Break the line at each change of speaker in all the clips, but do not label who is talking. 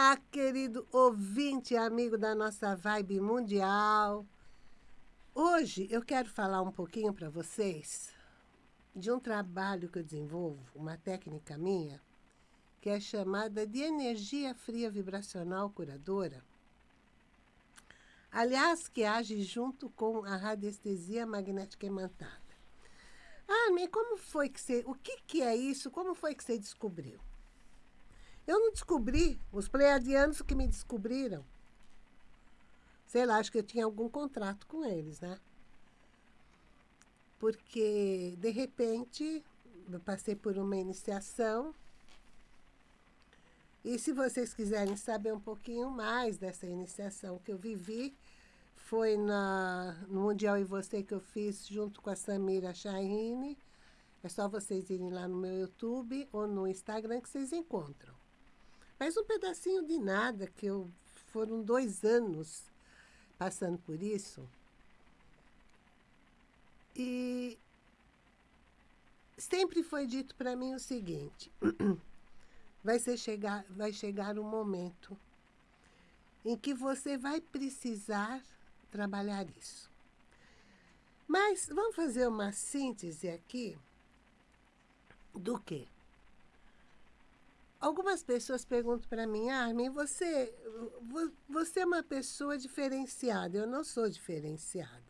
Olá, querido ouvinte, amigo da nossa vibe mundial. Hoje eu quero falar um pouquinho para vocês de um trabalho que eu desenvolvo, uma técnica minha, que é chamada de energia fria vibracional curadora. Aliás, que age junto com a radiestesia magnética imantada. Ah, como foi que você. O que, que é isso? Como foi que você descobriu? Eu não descobri, os pleiadianos que me descobriram. Sei lá, acho que eu tinha algum contrato com eles, né? Porque, de repente, eu passei por uma iniciação. E se vocês quiserem saber um pouquinho mais dessa iniciação que eu vivi, foi na, no Mundial e Você que eu fiz junto com a Samira Shahine. É só vocês irem lá no meu YouTube ou no Instagram que vocês encontram. Mas um pedacinho de nada, que eu foram dois anos passando por isso. E sempre foi dito para mim o seguinte: vai, ser chegar, vai chegar um momento em que você vai precisar trabalhar isso. Mas vamos fazer uma síntese aqui do que? Algumas pessoas perguntam para mim, Armin, você, você é uma pessoa diferenciada. Eu não sou diferenciada.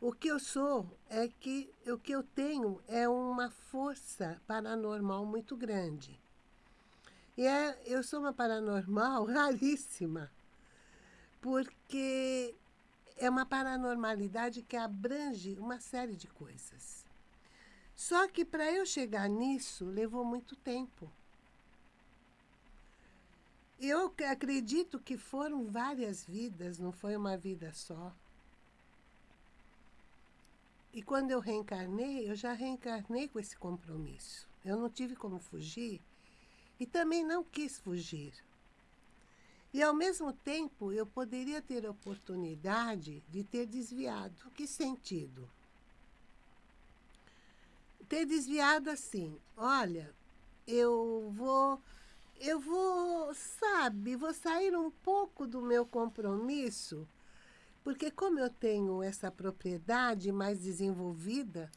O que eu sou é que o que eu tenho é uma força paranormal muito grande. E é, eu sou uma paranormal raríssima, porque é uma paranormalidade que abrange uma série de coisas. Só que para eu chegar nisso levou muito tempo. Eu acredito que foram várias vidas, não foi uma vida só. E quando eu reencarnei, eu já reencarnei com esse compromisso. Eu não tive como fugir e também não quis fugir. E ao mesmo tempo, eu poderia ter a oportunidade de ter desviado. Que sentido? Ter desviado assim, olha, eu vou eu vou, sabe, vou sair um pouco do meu compromisso, porque como eu tenho essa propriedade mais desenvolvida,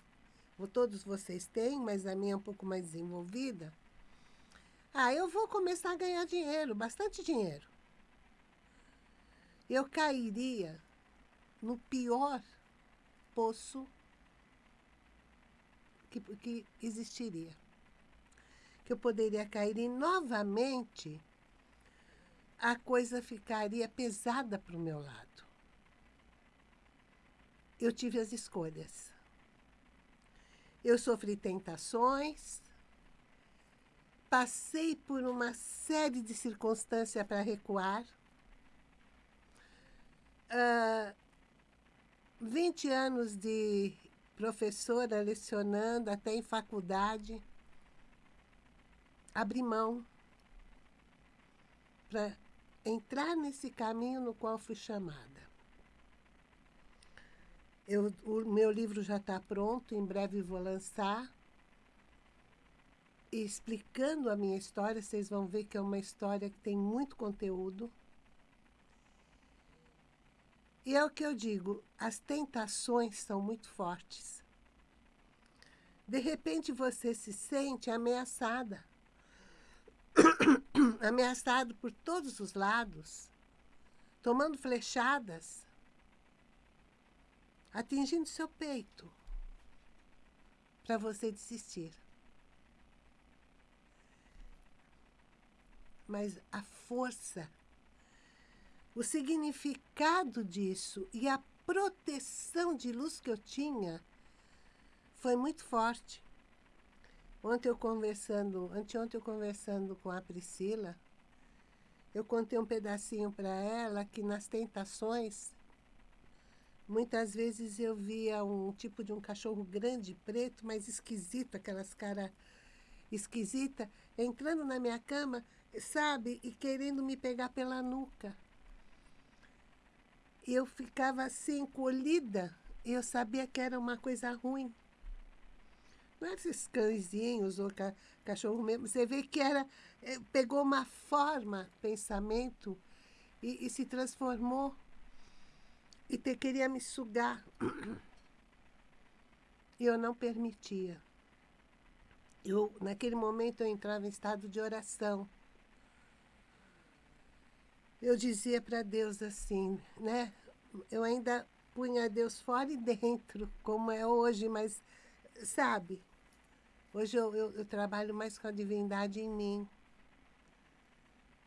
todos vocês têm, mas a minha é um pouco mais desenvolvida, ah, eu vou começar a ganhar dinheiro, bastante dinheiro. Eu cairia no pior poço que, que existiria que eu poderia cair e novamente a coisa ficaria pesada para o meu lado. Eu tive as escolhas. Eu sofri tentações, passei por uma série de circunstâncias para recuar. Uh, ah, 20 anos de professora lecionando até em faculdade abrir mão para entrar nesse caminho no qual fui chamada. Eu, o meu livro já está pronto, em breve vou lançar. E explicando a minha história, vocês vão ver que é uma história que tem muito conteúdo. E é o que eu digo, as tentações são muito fortes. De repente você se sente ameaçada ameaçado por todos os lados, tomando flechadas, atingindo seu peito, para você desistir. Mas a força, o significado disso e a proteção de luz que eu tinha foi muito forte. Ontem eu conversando, anteontem eu conversando com a Priscila, eu contei um pedacinho para ela que nas tentações, muitas vezes eu via um tipo de um cachorro grande, preto, mas esquisito, aquelas caras esquisita, entrando na minha cama, sabe, e querendo me pegar pela nuca. Eu ficava assim, encolhida, e eu sabia que era uma coisa ruim não esses cãezinhos ou ca, cachorro mesmo. Você vê que era, eh, pegou uma forma, pensamento, e, e se transformou. E te, queria me sugar. E eu não permitia. Eu, naquele momento eu entrava em estado de oração. Eu dizia para Deus assim, né? Eu ainda punha Deus fora e dentro, como é hoje, mas, sabe? Hoje eu, eu, eu trabalho mais com a divindade em mim.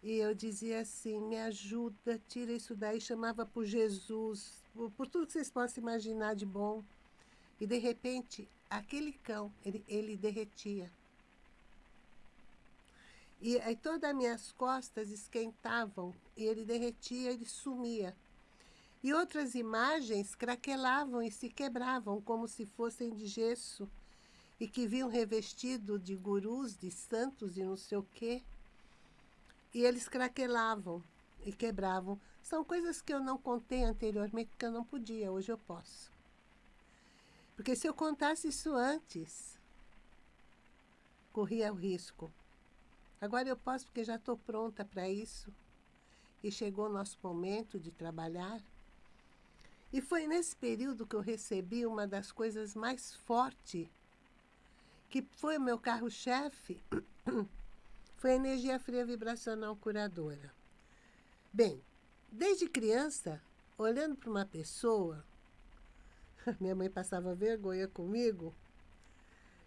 E eu dizia assim, me ajuda, tira isso daí, chamava por Jesus, por, por tudo que vocês possam imaginar de bom. E de repente, aquele cão, ele, ele derretia. E aí todas as minhas costas esquentavam e ele derretia, ele sumia. E outras imagens craquelavam e se quebravam como se fossem de gesso e que vinham revestido de gurus, de santos e não sei o quê. E eles craquelavam e quebravam. São coisas que eu não contei anteriormente porque eu não podia, hoje eu posso. Porque se eu contasse isso antes, corria o risco Agora eu posso porque já estou pronta para isso. E chegou o nosso momento de trabalhar. E foi nesse período que eu recebi uma das coisas mais fortes, que foi o meu carro-chefe, foi a energia fria vibracional curadora. Bem, desde criança, olhando para uma pessoa, minha mãe passava vergonha comigo,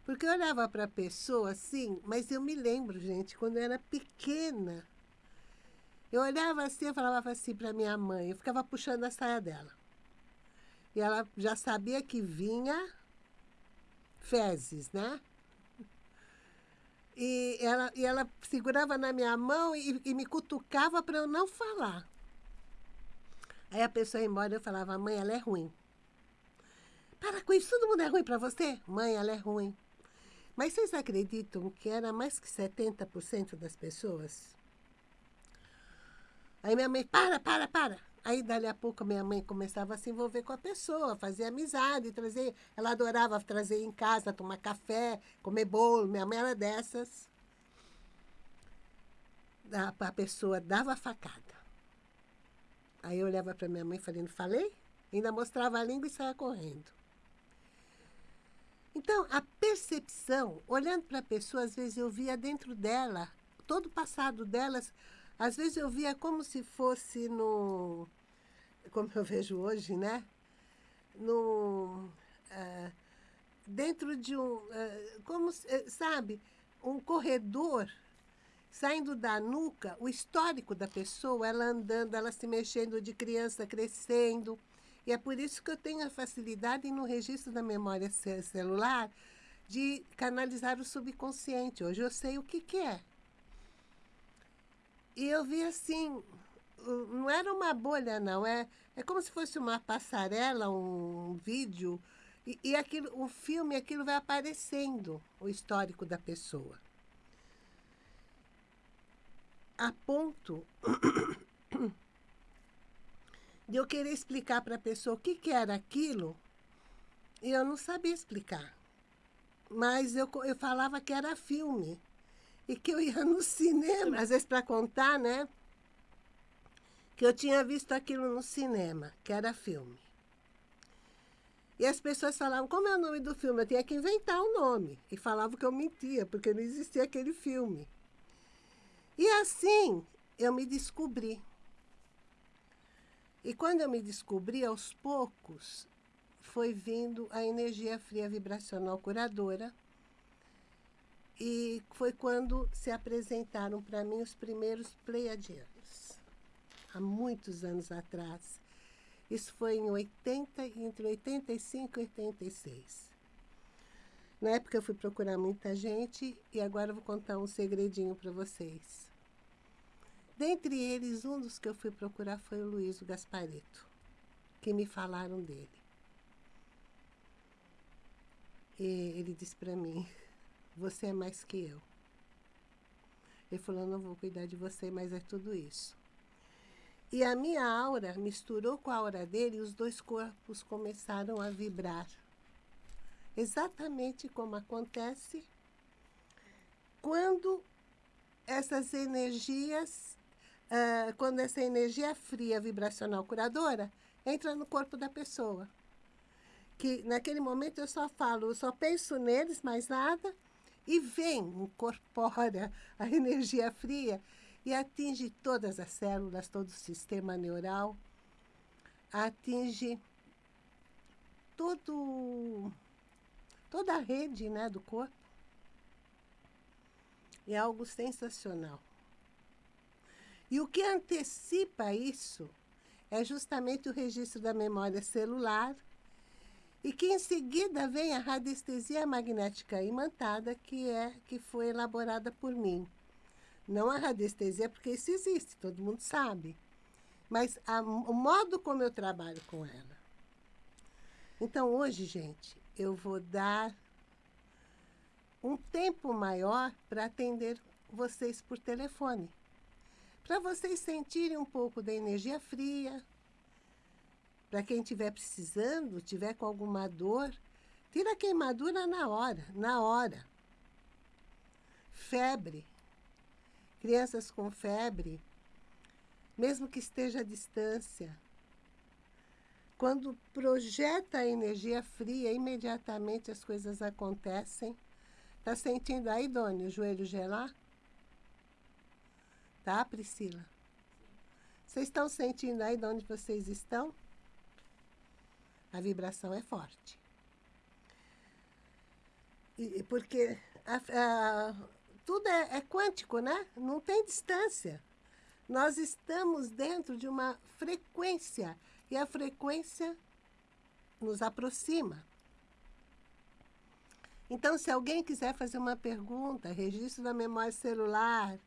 porque eu olhava para a pessoa assim, mas eu me lembro, gente, quando eu era pequena, eu olhava assim, eu falava assim para minha mãe, eu ficava puxando a saia dela. E ela já sabia que vinha fezes, né? E ela, e ela segurava na minha mão e, e me cutucava para eu não falar. Aí a pessoa ia embora e eu falava, mãe, ela é ruim. Para com isso, todo mundo é ruim para você? Mãe, ela é ruim. Mas vocês acreditam que era mais que 70% das pessoas? Aí minha mãe, para, para, para. Aí, dali a pouco, minha mãe começava a se envolver com a pessoa, fazer amizade, trazer. Ela adorava trazer em casa, tomar café, comer bolo. Minha mãe era dessas. A pessoa dava facada. Aí eu olhava para minha mãe falando, falei? Ainda mostrava a língua e saia correndo. Então, a percepção, olhando para a pessoa, às vezes eu via dentro dela, todo o passado delas, às vezes eu via como se fosse no. Como eu vejo hoje, né? No. Uh, dentro de um. Uh, como, uh, sabe? Um corredor saindo da nuca, o histórico da pessoa, ela andando, ela se mexendo de criança, crescendo. E é por isso que eu tenho a facilidade no registro da memória celular de canalizar o subconsciente. Hoje eu sei o que, que é. E eu vi assim, não era uma bolha, não. É, é como se fosse uma passarela, um vídeo. E, e aquilo, o filme, aquilo vai aparecendo, o histórico da pessoa. A ponto de eu querer explicar para a pessoa o que, que era aquilo, e eu não sabia explicar. Mas eu, eu falava que era filme. E que eu ia no cinema, às vezes para contar, né? Que eu tinha visto aquilo no cinema, que era filme. E as pessoas falavam, como é o nome do filme? Eu tinha que inventar o um nome. E falavam que eu mentia, porque não existia aquele filme. E assim eu me descobri. E quando eu me descobri, aos poucos, foi vindo a energia fria vibracional curadora. E foi quando se apresentaram para mim os primeiros pleiadianos, há muitos anos atrás. Isso foi em 80, entre 85 e 86. Na época eu fui procurar muita gente e agora eu vou contar um segredinho para vocês. Dentre eles, um dos que eu fui procurar foi o Luiz Gaspareto, que me falaram dele. E ele disse para mim, você é mais que eu. Ele falou, não vou cuidar de você, mas é tudo isso. E a minha aura misturou com a aura dele e os dois corpos começaram a vibrar. exatamente como acontece quando essas energias, uh, quando essa energia fria vibracional curadora entra no corpo da pessoa. Que naquele momento eu só falo, eu só penso neles, mais nada, e vem, incorpora a energia fria e atinge todas as células, todo o sistema neural, atinge todo, toda a rede né, do corpo. É algo sensacional. E o que antecipa isso é justamente o registro da memória celular e que em seguida vem a radiestesia magnética imantada, que, é, que foi elaborada por mim. Não a radiestesia, porque isso existe, todo mundo sabe. Mas a, o modo como eu trabalho com ela. Então, hoje, gente, eu vou dar um tempo maior para atender vocês por telefone. Para vocês sentirem um pouco da energia fria. Para quem estiver precisando, tiver com alguma dor, tira a queimadura na hora, na hora. Febre. Crianças com febre, mesmo que esteja à distância, quando projeta a energia fria, imediatamente as coisas acontecem. Tá sentindo aí, Doni, o joelho gelar? Tá, Priscila? Vocês estão sentindo aí de onde vocês estão? A vibração é forte. E, porque a, a, tudo é, é quântico, né? Não tem distância. Nós estamos dentro de uma frequência e a frequência nos aproxima. Então, se alguém quiser fazer uma pergunta, registro da memória celular,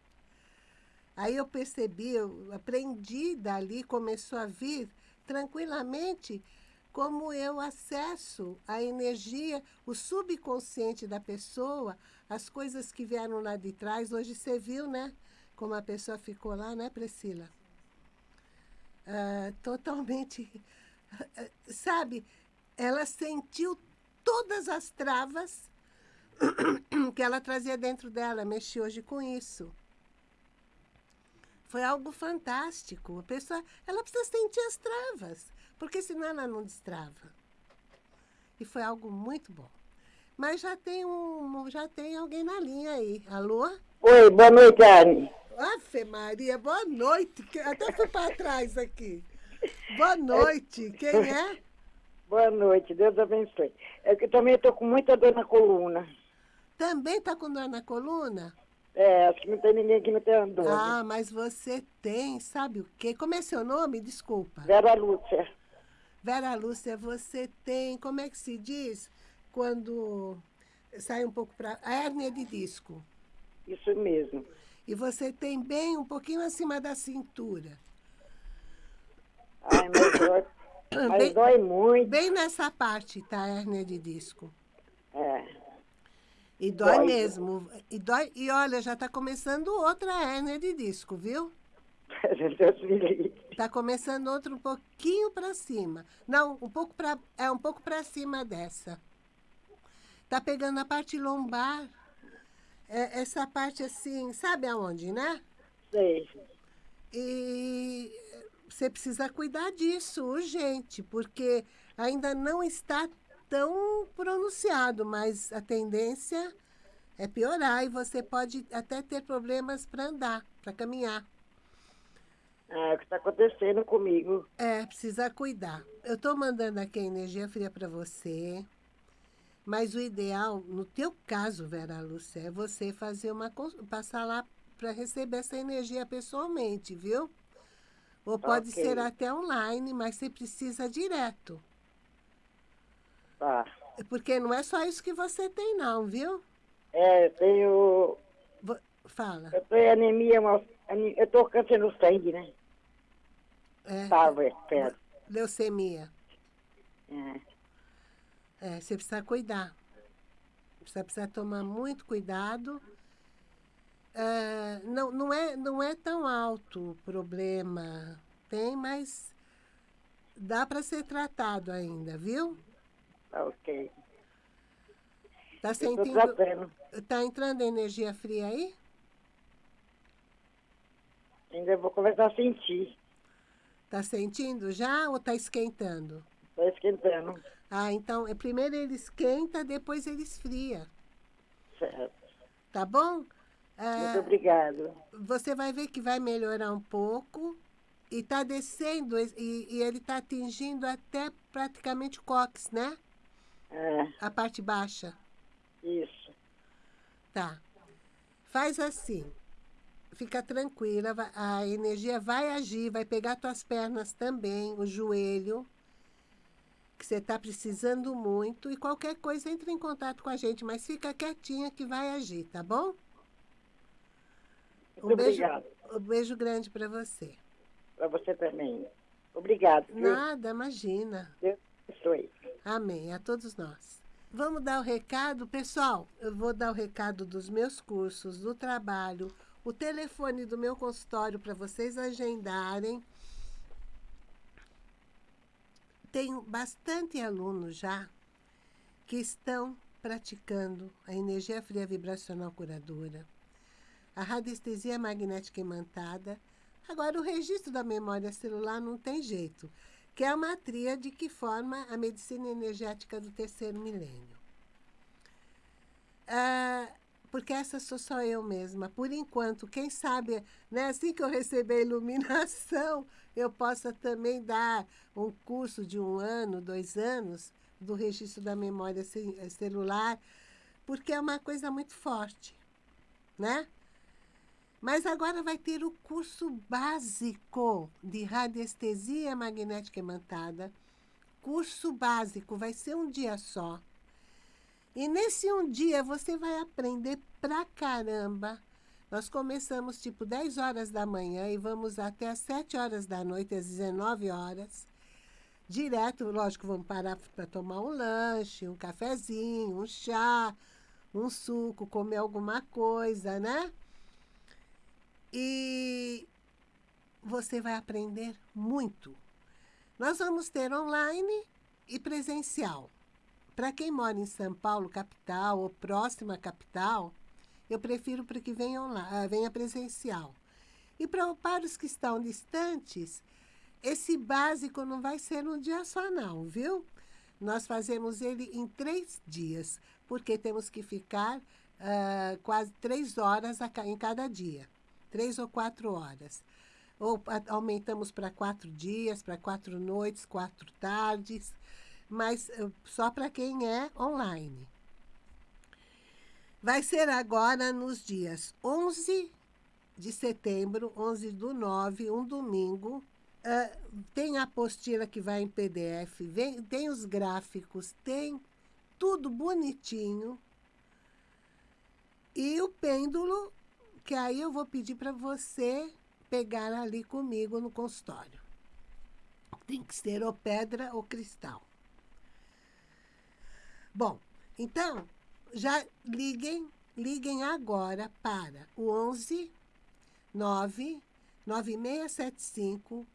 aí eu percebi, eu aprendi dali, começou a vir tranquilamente como eu acesso a energia, o subconsciente da pessoa, as coisas que vieram lá de trás. Hoje você viu, né? Como a pessoa ficou lá, né, Priscila? Uh, totalmente, sabe? Ela sentiu todas as travas que ela trazia dentro dela, mexi hoje com isso. Foi algo fantástico. A pessoa, ela precisa sentir as travas, porque senão ela não destrava. E foi algo muito bom. Mas já tem um, já tem alguém na linha aí. Alô?
Oi, boa noite, Anne.
Afe Maria, boa noite. Até fui para trás aqui. Boa noite. Quem é?
Boa noite, Deus abençoe. É que também estou com muita dor na coluna.
Também está com dor na coluna?
É, acho que não tem ninguém que não tenha dor.
Ah, mas você tem, sabe o quê? Como é seu nome? Desculpa.
Vera Lúcia.
Vera Lúcia, você tem, como é que se diz? Quando sai um pouco para... A hérnia de disco.
Isso mesmo.
E você tem bem um pouquinho acima da cintura.
Ai, mas dói, mas bem, dói muito.
Bem nessa parte, tá, a hérnia de disco.
É.
E dói, dói mesmo. E, dói, e olha, já está começando outra hérnia de disco, viu? Está começando outro um pouquinho para cima. Não, um pouco para é um pouco para cima dessa. Está pegando a parte lombar. É, essa parte assim, sabe aonde, né?
Sei.
E você precisa cuidar disso urgente, porque ainda não está tão pronunciado, mas a tendência é piorar e você pode até ter problemas para andar, para caminhar.
É o que está acontecendo comigo.
É, precisa cuidar. Eu estou mandando aqui a energia fria para você, mas o ideal, no teu caso, Vera Lúcia, é você fazer uma passar lá para receber essa energia pessoalmente, viu? Ou pode okay. ser até online, mas você precisa direto.
Tá.
Porque não é só isso que você tem, não, viu?
É, eu tenho.
Fala.
Eu tenho anemia, eu tô câncer no sangue, né?
É.
Tava, espero.
Leucemia.
É.
É, você precisa cuidar. Você precisa tomar muito cuidado. É, não, não, é, não é tão alto o problema. Tem, mas dá para ser tratado ainda, viu?
Ok.
Tá
Eu tô
sentindo. Tá entrando energia fria aí?
Ainda vou começar a sentir.
Tá sentindo já ou tá esquentando?
Tá esquentando.
Ah, então, é, primeiro ele esquenta, depois ele esfria.
Certo.
Tá bom? Ah,
Muito obrigado.
você vai ver que vai melhorar um pouco e tá descendo e, e ele tá atingindo até praticamente o cóccix, né?
É,
A parte baixa.
isso.
Tá. Faz assim. Fica tranquila, a energia vai agir, vai pegar tuas pernas também, o joelho, que você está precisando muito, e qualquer coisa entre em contato com a gente, mas fica quietinha que vai agir, tá bom?
Muito
Um beijo,
obrigado.
um beijo grande para você.
Para você também. Obrigado. viu?
Nada, imagina.
Deus abençoe.
Amém, a todos nós. Vamos dar o recado, pessoal. Eu vou dar o recado dos meus cursos, do trabalho, o telefone do meu consultório para vocês agendarem. Tenho bastante alunos já que estão praticando a energia fria vibracional curadora, a radiestesia magnética imantada. Agora, o registro da memória celular não tem jeito que é uma tríade que forma a medicina energética do terceiro milênio. Ah, porque essa sou só eu mesma. Por enquanto, quem sabe, né, assim que eu receber a iluminação, eu possa também dar um curso de um ano, dois anos, do registro da memória ce- celular, porque é uma coisa muito forte, né? Mas agora vai ter o curso básico de radiestesia magnética imantada. Curso básico, vai ser um dia só. E nesse um dia você vai aprender pra caramba. Nós começamos tipo 10 horas da manhã e vamos até às 7 horas da noite, às 19 horas. Direto, lógico, vamos parar para tomar um lanche, um cafezinho, um chá, um suco, comer alguma coisa, né? E você vai aprender muito. Nós vamos ter online e presencial. Para quem mora em São Paulo, capital, ou próxima capital, eu prefiro para que venha, online, ah, venha presencial. E para os que estão distantes, esse básico não vai ser um dia só, não, viu? Nós fazemos ele em três dias, porque temos que ficar ah, quase três horas a em cada dia três ou quatro horas. Ou a- aumentamos para quatro dias, para quatro noites, quatro tardes, mas eh, só para quem é online. Vai ser agora nos dias 11 de setembro, 11 do 9, um domingo. Ah, tem a apostila que vai em PDF, vem, tem os gráficos, tem tudo bonitinho. E o pêndulo que aí eu vou pedir para você pegar ali comigo no consultório. Tem que ser ou pedra ou cristal. Bom, então, já liguem, liguem agora para o 11 9 9675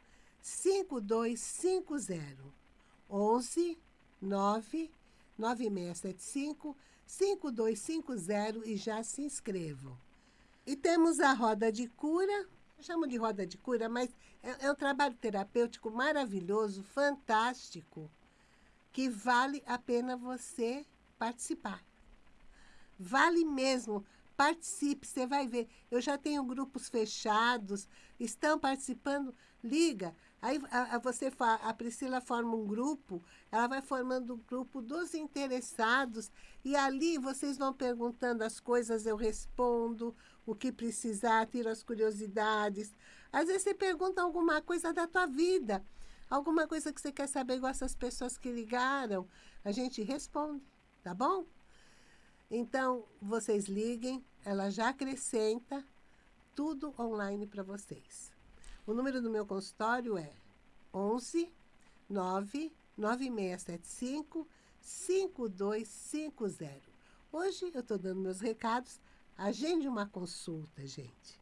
5250. 11 9 9675 5250 e já se inscrevam. E temos a roda de cura, eu chamo de roda de cura, mas é, é um trabalho terapêutico maravilhoso, fantástico, que vale a pena você participar. Vale mesmo, participe, você vai ver. Eu já tenho grupos fechados, estão participando, liga. Aí a, a você a Priscila forma um grupo, ela vai formando o grupo dos interessados e ali vocês vão perguntando as coisas, eu respondo o que precisar, tiro as curiosidades. Às vezes você pergunta alguma coisa da tua vida, alguma coisa que você quer saber, igual essas pessoas que ligaram, a gente responde, tá bom? Então, vocês liguem, ela já acrescenta tudo online para vocês. O número do meu consultório é 11 9 9675 5250. Hoje eu estou dando meus recados. Agende uma consulta, gente.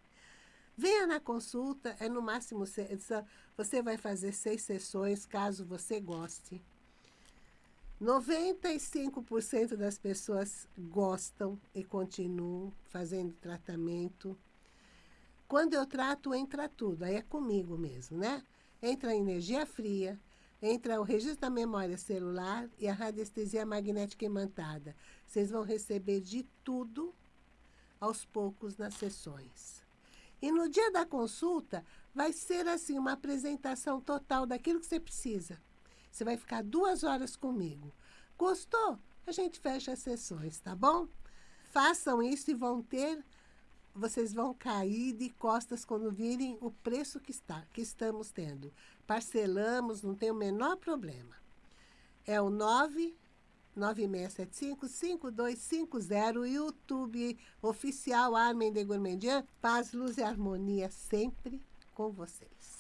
Venha na consulta, é no máximo. Você vai fazer seis sessões, caso você goste. 95% das pessoas gostam e continuam fazendo tratamento. Quando eu trato, entra tudo, aí é comigo mesmo, né? Entra a energia fria, entra o registro da memória celular e a radiestesia magnética imantada. Vocês vão receber de tudo aos poucos nas sessões. E no dia da consulta, vai ser assim uma apresentação total daquilo que você precisa. Você vai ficar duas horas comigo. Gostou? A gente fecha as sessões, tá bom? Façam isso e vão ter, vocês vão cair de costas quando virem o preço que, está, que estamos tendo. Parcelamos, não tem o menor problema. É o 99675-5250, YouTube oficial Armin de Gourmandian. Paz, luz e harmonia sempre com vocês.